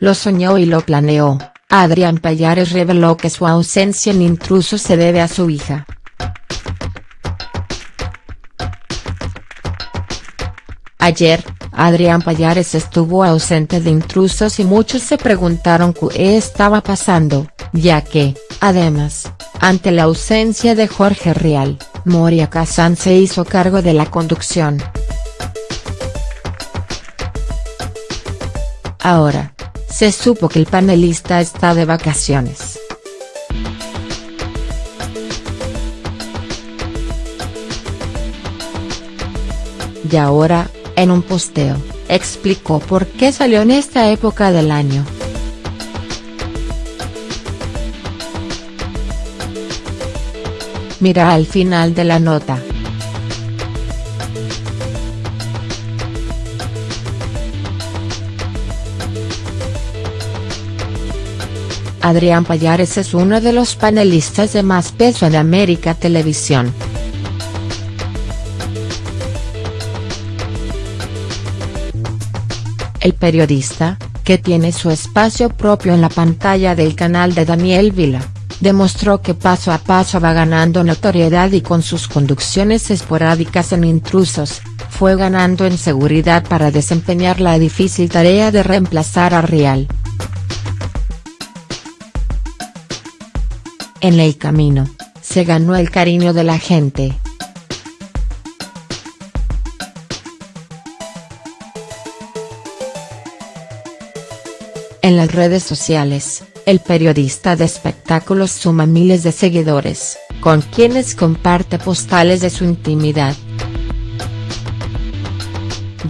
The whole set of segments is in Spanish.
Lo soñó y lo planeó, Adrián Payares reveló que su ausencia en Intrusos se debe a su hija. Ayer, Adrián Payares estuvo ausente de intrusos y muchos se preguntaron qué estaba pasando, ya que, además, ante la ausencia de Jorge Real, Moria Kazan se hizo cargo de la conducción. Ahora, se supo que el panelista está de vacaciones. Y ahora, en un posteo, explicó por qué salió en esta época del año. Mira al final de la nota. Adrián Payares es uno de los panelistas de más peso en América Televisión. El periodista, que tiene su espacio propio en la pantalla del canal de Daniel Vila, demostró que paso a paso va ganando notoriedad y con sus conducciones esporádicas en intrusos, fue ganando en seguridad para desempeñar la difícil tarea de reemplazar a Real. En el camino, se ganó el cariño de la gente. En las redes sociales, el periodista de espectáculos suma miles de seguidores, con quienes comparte postales de su intimidad.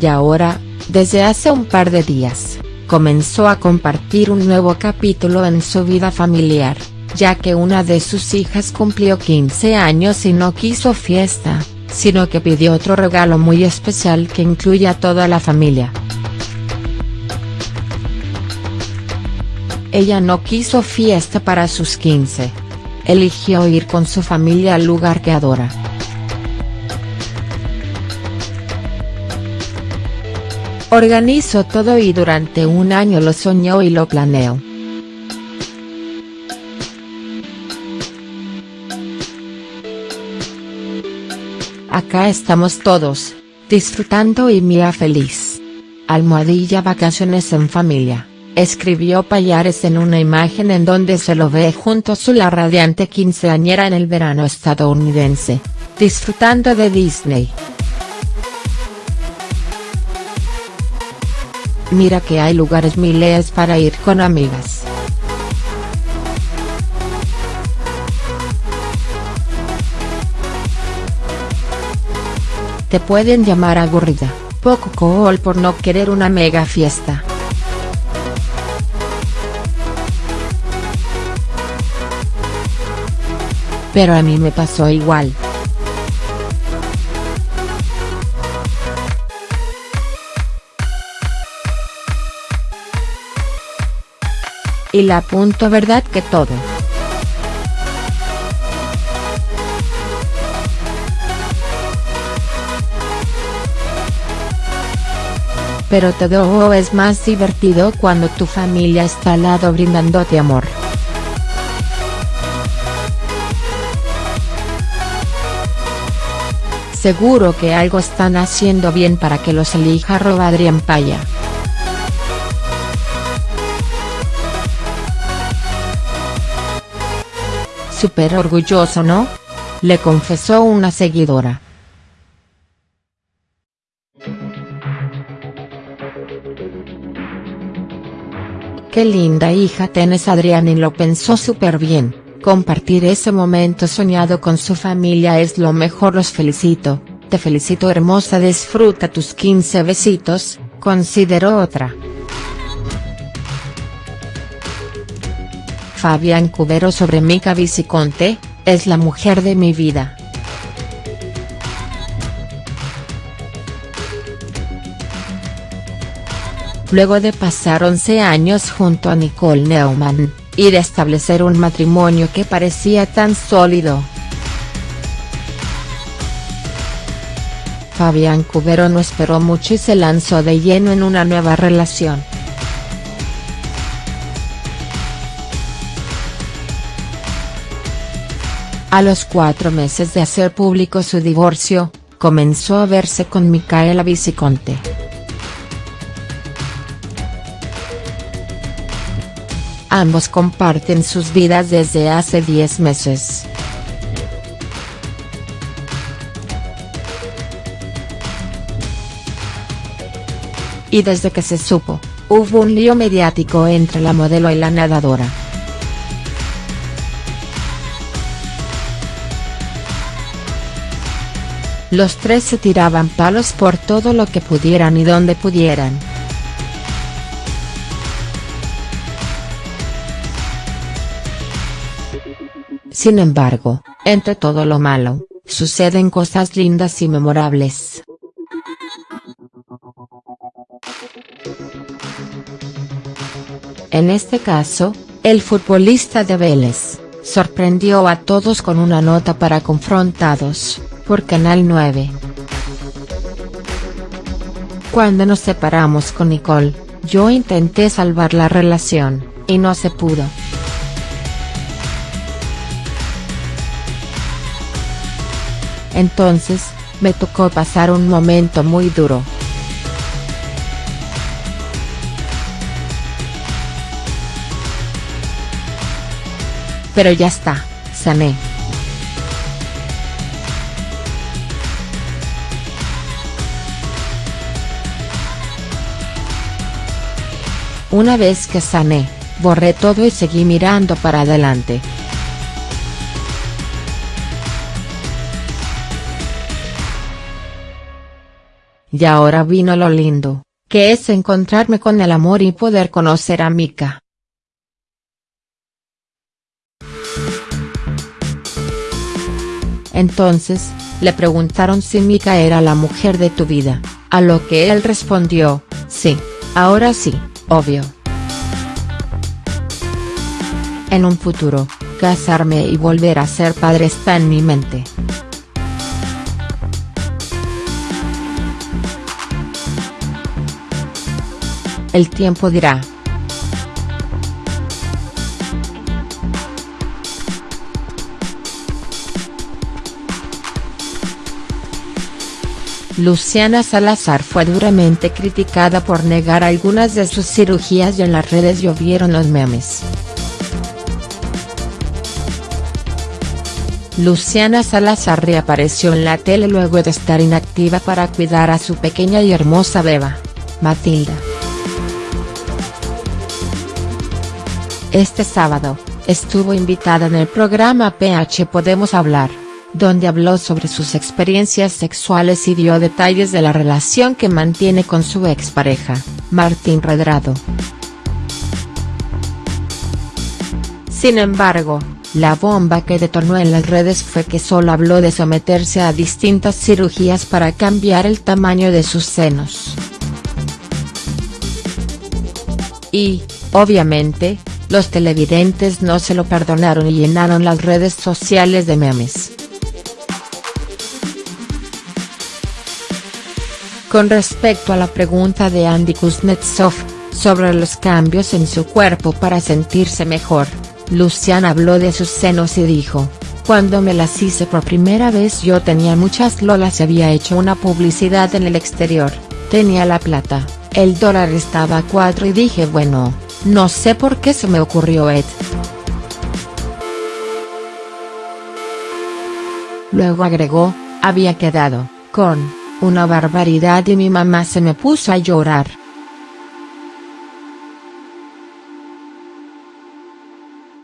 Y ahora, desde hace un par de días, comenzó a compartir un nuevo capítulo en su vida familiar ya que una de sus hijas cumplió 15 años y no quiso fiesta, sino que pidió otro regalo muy especial que incluye a toda la familia. Ella no quiso fiesta para sus 15. Eligió ir con su familia al lugar que adora. Organizó todo y durante un año lo soñó y lo planeó. Acá estamos todos, disfrutando y mía feliz. Almohadilla vacaciones en familia, escribió Payares en una imagen en donde se lo ve junto a la radiante quinceañera en el verano estadounidense, disfrutando de Disney. Mira que hay lugares miles para ir con amigas. Te pueden llamar aburrida, poco cool por no querer una mega fiesta. Pero a mí me pasó igual. Y la punto verdad que todo. Pero todo es más divertido cuando tu familia está al lado brindándote amor. Seguro que algo están haciendo bien para que los elija Adrián Paya. Súper orgulloso ¿no? Le confesó una seguidora. Qué linda hija tenés Adrián y lo pensó súper bien, compartir ese momento soñado con su familia es lo mejor los felicito, te felicito hermosa disfruta tus 15 besitos, consideró otra. Fabián Cubero sobre Mica Viciconte, es la mujer de mi vida. luego de pasar 11 años junto a Nicole Neumann, y de establecer un matrimonio que parecía tan sólido. Fabián Cubero no esperó mucho y se lanzó de lleno en una nueva relación. A los cuatro meses de hacer público su divorcio, comenzó a verse con Micaela Viciconte. Ambos comparten sus vidas desde hace 10 meses. Y desde que se supo, hubo un lío mediático entre la modelo y la nadadora. Los tres se tiraban palos por todo lo que pudieran y donde pudieran. Sin embargo, entre todo lo malo, suceden cosas lindas y memorables. En este caso, el futbolista de Vélez, sorprendió a todos con una nota para Confrontados, por Canal 9. Cuando nos separamos con Nicole, yo intenté salvar la relación, y no se pudo. Entonces, me tocó pasar un momento muy duro. Pero ya está, sané. Una vez que sané, borré todo y seguí mirando para adelante. Y ahora vino lo lindo, que es encontrarme con el amor y poder conocer a Mika. Entonces, le preguntaron si Mika era la mujer de tu vida, a lo que él respondió, sí, ahora sí, obvio. En un futuro, casarme y volver a ser padre está en mi mente. El tiempo dirá. Luciana Salazar fue duramente criticada por negar algunas de sus cirugías y en las redes llovieron los memes. Luciana Salazar reapareció en la tele luego de estar inactiva para cuidar a su pequeña y hermosa beba, Matilda. Este sábado, estuvo invitada en el programa PH Podemos Hablar donde habló sobre sus experiencias sexuales y dio detalles de la relación que mantiene con su expareja, Martín Redrado. Sin embargo, la bomba que detonó en las redes fue que solo habló de someterse a distintas cirugías para cambiar el tamaño de sus senos. Y, obviamente, los televidentes no se lo perdonaron y llenaron las redes sociales de memes. Con respecto a la pregunta de Andy Kuznetsov, sobre los cambios en su cuerpo para sentirse mejor, Luciana habló de sus senos y dijo, cuando me las hice por primera vez yo tenía muchas lolas y había hecho una publicidad en el exterior, tenía la plata, el dólar estaba a 4 y dije bueno, no sé por qué se me ocurrió Ed. Luego agregó, había quedado, con, una barbaridad y mi mamá se me puso a llorar.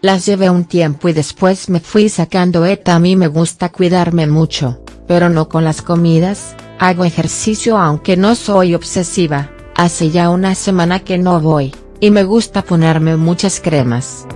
Las llevé un tiempo y después me fui sacando ETA a mí me gusta cuidarme mucho, pero no con las comidas, hago ejercicio aunque no soy obsesiva, hace ya una semana que no voy, y me gusta ponerme muchas cremas.